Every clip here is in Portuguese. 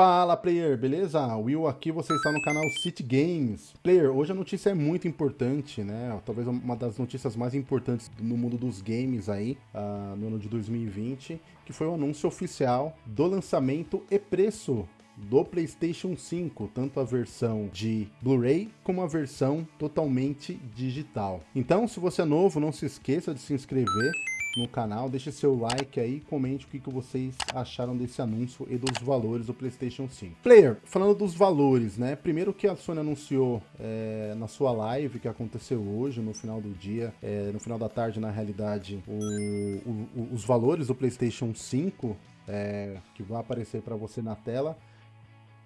Fala player, beleza? Will aqui, você está no canal City Games. Player, hoje a notícia é muito importante, né? Talvez uma das notícias mais importantes no mundo dos games aí, uh, no ano de 2020, que foi o anúncio oficial do lançamento e preço do PlayStation 5, tanto a versão de Blu-ray como a versão totalmente digital. Então, se você é novo, não se esqueça de se inscrever no canal, deixe seu like aí, comente o que, que vocês acharam desse anúncio e dos valores do Playstation 5. Player, falando dos valores, né, primeiro que a Sony anunciou é, na sua live que aconteceu hoje, no final do dia, é, no final da tarde, na realidade, o, o, os valores do Playstation 5 é, que vão aparecer para você na tela.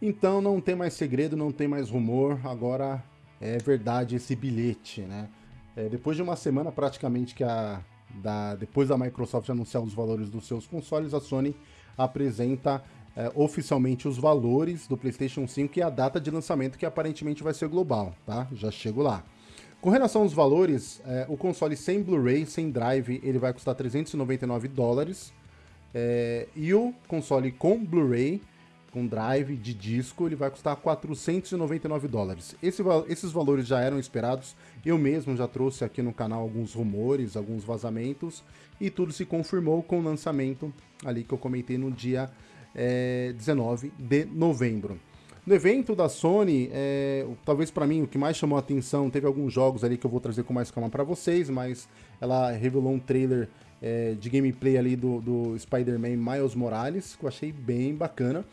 Então não tem mais segredo, não tem mais rumor, agora é verdade esse bilhete, né? É, depois de uma semana praticamente que a, da, depois da Microsoft anunciar os valores dos seus consoles, a Sony apresenta é, oficialmente os valores do PlayStation 5 e a data de lançamento, que aparentemente vai ser global, tá? Já chego lá. Com relação aos valores, é, o console sem Blu-ray, sem Drive, ele vai custar 399 dólares. É, e o console com Blu-ray, com Drive de disco, ele vai custar 499 dólares. Esse, esses valores já eram esperados, eu mesmo já trouxe aqui no canal alguns rumores, alguns vazamentos, e tudo se confirmou com o lançamento ali que eu comentei no dia é, 19 de novembro. No evento da Sony, é, talvez para mim o que mais chamou a atenção, teve alguns jogos ali que eu vou trazer com mais calma para vocês, mas ela revelou um trailer é, de gameplay ali do, do Spider-Man Miles Morales, que eu achei bem bacana.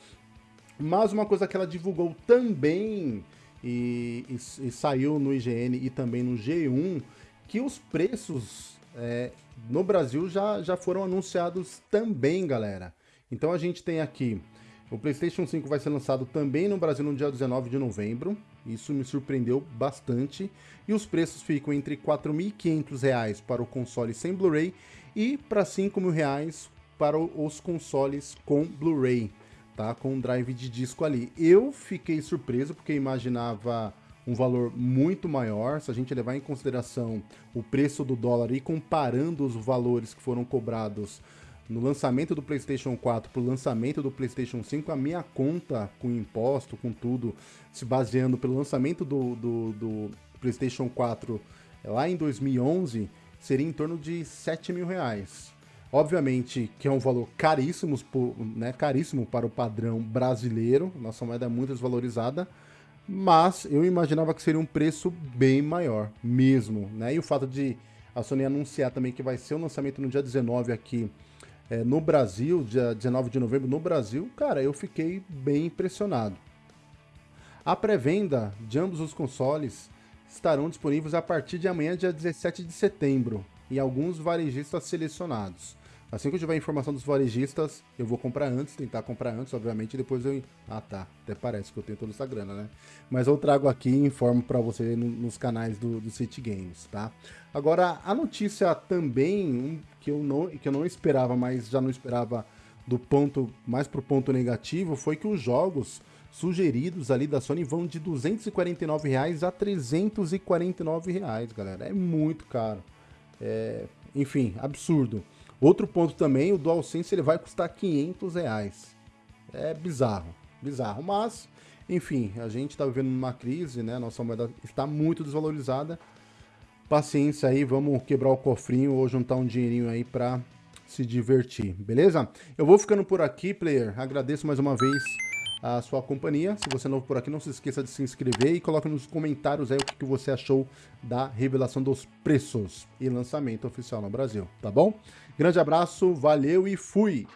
Mas uma coisa que ela divulgou também e, e, e saiu no IGN e também no G1, que os preços é, no Brasil já, já foram anunciados também, galera. Então a gente tem aqui, o PlayStation 5 vai ser lançado também no Brasil no dia 19 de novembro, isso me surpreendeu bastante, e os preços ficam entre R$ 4.500 para o console sem Blu-ray e para R$ 5.000 para os consoles com Blu-ray tá? Com um drive de disco ali. Eu fiquei surpreso porque imaginava um valor muito maior, se a gente levar em consideração o preço do dólar e comparando os valores que foram cobrados no lançamento do PlayStation 4 para o lançamento do PlayStation 5, a minha conta com imposto, com tudo, se baseando pelo lançamento do, do, do PlayStation 4 lá em 2011, seria em torno de 7 mil reais. Obviamente que é um valor caríssimo, né, caríssimo para o padrão brasileiro, nossa moeda é muito desvalorizada, mas eu imaginava que seria um preço bem maior mesmo, né? E o fato de a Sony anunciar também que vai ser o lançamento no dia 19 aqui é, no Brasil, dia 19 de novembro no Brasil, cara, eu fiquei bem impressionado. A pré-venda de ambos os consoles estarão disponíveis a partir de amanhã, dia 17 de setembro, em alguns varejistas selecionados. Assim que eu tiver informação dos varejistas, eu vou comprar antes, tentar comprar antes, obviamente, e depois eu... Ah, tá. Até parece que eu tenho toda essa grana, né? Mas eu trago aqui e informo para você no, nos canais do, do City Games, tá? Agora, a notícia também, que eu, não, que eu não esperava, mas já não esperava do ponto, mais pro ponto negativo, foi que os jogos sugeridos ali da Sony vão de 249 reais a 349 reais, galera. É muito caro. É, enfim, absurdo. Outro ponto também, o DualSense ele vai custar 500 reais. É bizarro, bizarro. Mas, enfim, a gente está vivendo uma crise, né? Nossa moeda está muito desvalorizada. Paciência aí, vamos quebrar o cofrinho ou juntar um dinheirinho aí para se divertir, beleza? Eu vou ficando por aqui, player. Agradeço mais uma vez a sua companhia. Se você é novo por aqui, não se esqueça de se inscrever e coloque nos comentários aí o que você achou da revelação dos preços e lançamento oficial no Brasil, tá bom? Grande abraço, valeu e fui!